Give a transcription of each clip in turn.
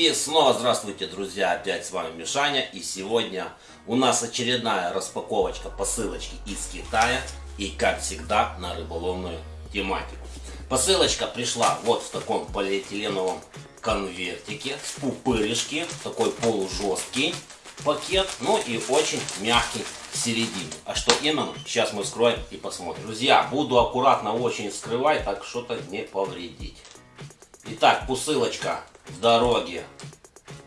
И снова здравствуйте, друзья, опять с вами Мишаня. И сегодня у нас очередная распаковочка посылочки из Китая. И как всегда на рыболовную тематику. Посылочка пришла вот в таком полиэтиленовом конвертике с пупырышки, такой полужесткий пакет, ну и очень мягкий в середине. А что именно, сейчас мы вскроем и посмотрим. Друзья, буду аккуратно очень скрывать, так что-то не повредить. Итак, посылочка в дороге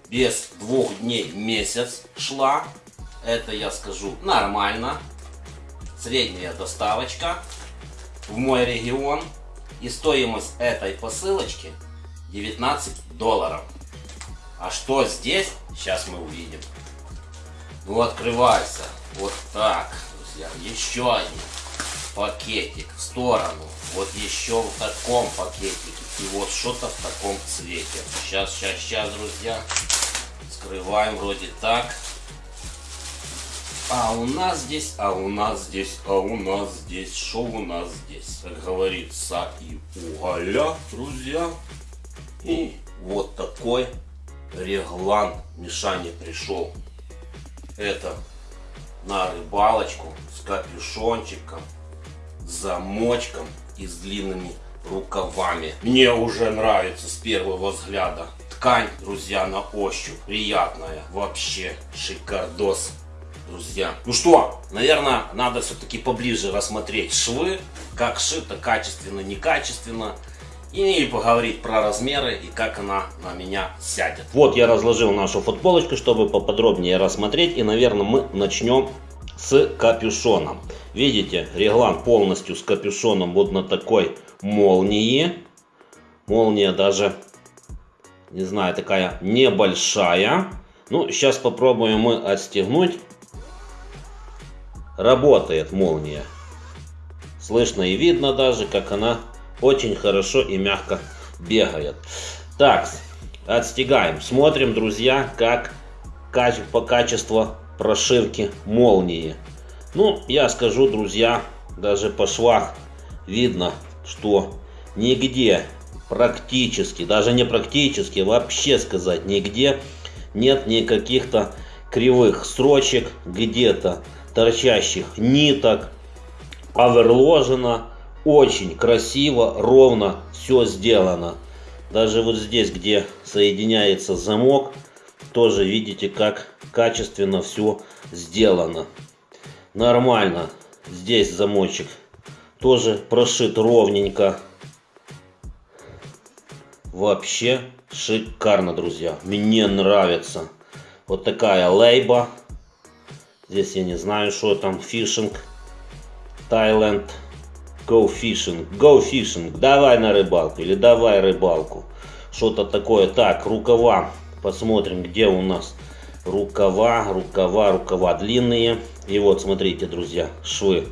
без двух дней месяц шла. Это я скажу нормально. Средняя доставочка в мой регион. И стоимость этой посылочки 19 долларов. А что здесь, сейчас мы увидим. Ну, открывайся. Вот так, друзья. Еще один пакетик в сторону. Вот еще в таком пакетике. И вот что-то в таком цвете. Сейчас, сейчас, сейчас, друзья. Скрываем вроде так. А у нас здесь, а у нас здесь, а у нас здесь, что у нас здесь? Как говорится, и уголя, друзья. И вот такой реглан Мишане пришел. Это на рыбалочку с капюшончиком, замочком и с длинными рукавами. Мне уже нравится с первого взгляда. Ткань, друзья, на ощупь приятная. Вообще шикардос, друзья. Ну что, наверное, надо все-таки поближе рассмотреть швы. Как шито, качественно, некачественно. И поговорить про размеры и как она на меня сядет. Вот я разложил нашу футболочку, чтобы поподробнее рассмотреть. И, наверное, мы начнем с капюшоном. Видите, реглан полностью с капюшоном вот на такой молнии. Молния даже, не знаю, такая небольшая. Ну, сейчас попробуем мы отстегнуть. Работает молния. Слышно и видно даже, как она очень хорошо и мягко бегает. Так, отстегаем. Смотрим, друзья, как по качеству прошивки молнии. Ну, я скажу, друзья, даже по швах видно, что нигде практически, даже не практически, вообще сказать нигде нет никаких-то кривых строчек, где-то торчащих ниток, оверложено, очень красиво, ровно все сделано. Даже вот здесь, где соединяется замок, тоже видите, как качественно все сделано. Нормально. Здесь замочек тоже прошит ровненько. Вообще шикарно, друзья. Мне нравится. Вот такая лейба. Здесь я не знаю, что там. Фишинг. Таиланд. Go fishing. Go fishing. Давай на рыбалку. Или давай рыбалку. Что-то такое. Так, рукава. Посмотрим, где у нас рукава, рукава, рукава длинные. И вот, смотрите, друзья, швы.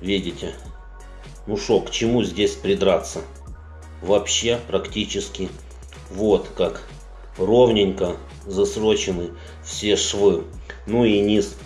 Видите? Ну шо, к чему здесь придраться? Вообще практически вот как ровненько засрочены все швы. Ну и низ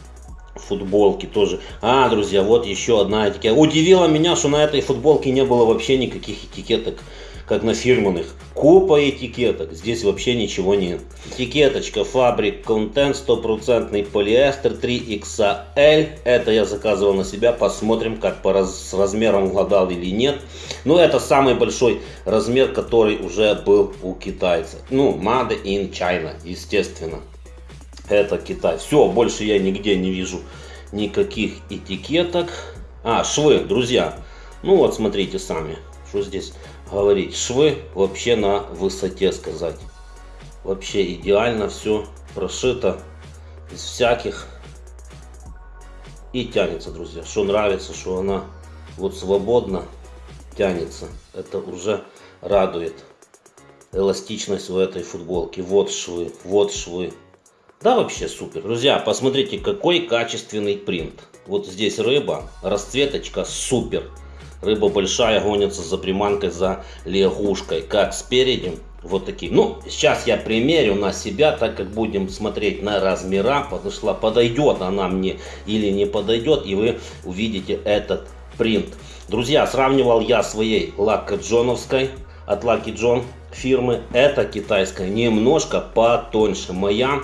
футболки тоже. А, друзья, вот еще одна этикетка. Удивило меня, что на этой футболке не было вообще никаких этикеток как на фирменных. Купа этикеток, здесь вообще ничего нет. Этикеточка фабрик контент, стопроцентный полиэстер 3XL. Это я заказывал на себя, посмотрим, как по раз, с размером угадал или нет. Но это самый большой размер, который уже был у китайца. Ну, Made in China, естественно. Это Китай. Все, больше я нигде не вижу никаких этикеток. А, швы, друзья. Ну вот, смотрите сами, что здесь говорить. Швы вообще на высоте сказать. Вообще идеально все прошито из всяких. И тянется, друзья. Что нравится, что она вот свободно тянется. Это уже радует. Эластичность в этой футболке. Вот швы, вот швы. Да, вообще супер. Друзья, посмотрите, какой качественный принт. Вот здесь рыба, расцветочка супер. Рыба большая гонится за приманкой, за лягушкой. Как спереди, вот такие. Ну, сейчас я примерю на себя, так как будем смотреть на размера. Подошла, подойдет она мне или не подойдет. И вы увидите этот принт. Друзья, сравнивал я своей Лака Джоновской от Lucky John фирмы. Это китайская, немножко потоньше. Моя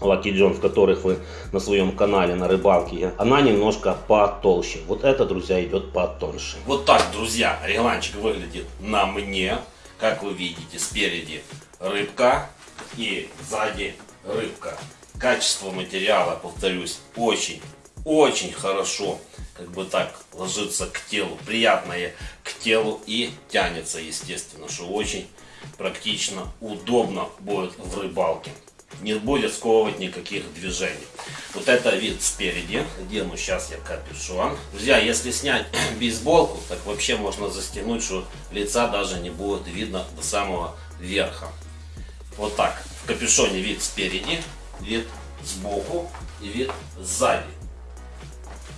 Lucky Jones, которых вы на своем канале на рыбалке, она немножко потолще. Вот это, друзья, идет потоньше. Вот так, друзья, регланчик выглядит на мне. Как вы видите, спереди рыбка и сзади рыбка. Качество материала, повторюсь, очень, очень хорошо как бы так ложится к телу, приятное к телу и тянется, естественно, что очень практично, удобно будет в рыбалке. Не будет сковывать никаких движений. Вот это вид спереди. Одену сейчас я капюшон. Друзья, если снять бейсболку, так вообще можно застегнуть, что лица даже не будет видно до самого верха. Вот так. В капюшоне вид спереди, вид сбоку и вид сзади.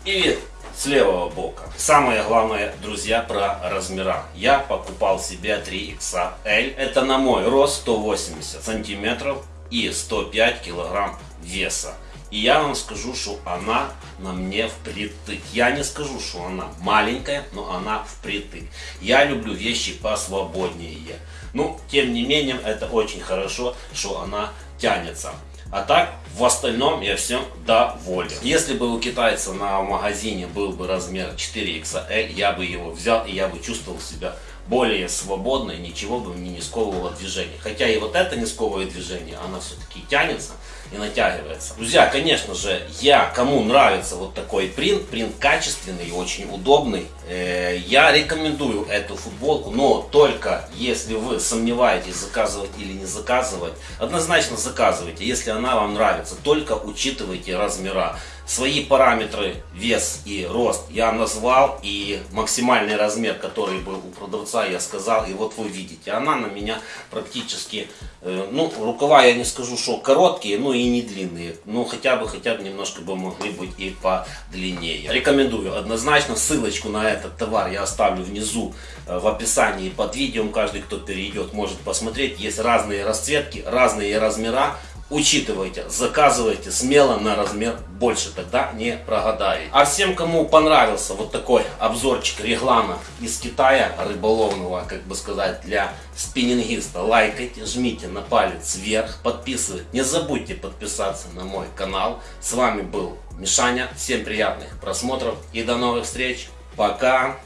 И вид с левого бока. Самое главное, друзья, про размера. Я покупал себе 3XL. Это на мой рост 180 сантиметров и 105 килограмм веса. И я вам скажу, что она на мне впритык. Я не скажу, что она маленькая, но она впритык. Я люблю вещи посвободнее. Ну, тем не менее, это очень хорошо, что она тянется. А так, в остальном я всем доволен. Если бы у китайца на магазине был бы размер 4XL, я бы его взял и я бы чувствовал себя более свободно и ничего бы мне не сковывало движение. Хотя и вот это не сковывает движение, она все-таки тянется и натягивается. Друзья, конечно же, я, кому нравится вот такой принт, принт качественный и очень удобный, э, я рекомендую эту футболку, но только если вы сомневаетесь, заказывать или не заказывать, однозначно заказывайте, если она вам нравится, только учитывайте размера. Свои параметры, вес и рост я назвал, и максимальный размер, который был у продавца, я сказал, и вот вы видите, она на меня практически, э, ну, рукава я не скажу, что короткие, но и не длинные, ну, хотя бы, хотя бы немножко бы могли быть и подлиннее. Рекомендую однозначно, ссылочку на этот товар я оставлю внизу э, в описании под видео, каждый, кто перейдет, может посмотреть, есть разные расцветки, разные размера, Учитывайте, заказывайте смело на размер больше, тогда не прогадаете. А всем, кому понравился вот такой обзорчик реглана из Китая, рыболовного, как бы сказать, для спиннингиста, лайкайте, жмите на палец вверх, подписывайтесь. Не забудьте подписаться на мой канал. С вами был Мишаня. Всем приятных просмотров и до новых встреч. Пока!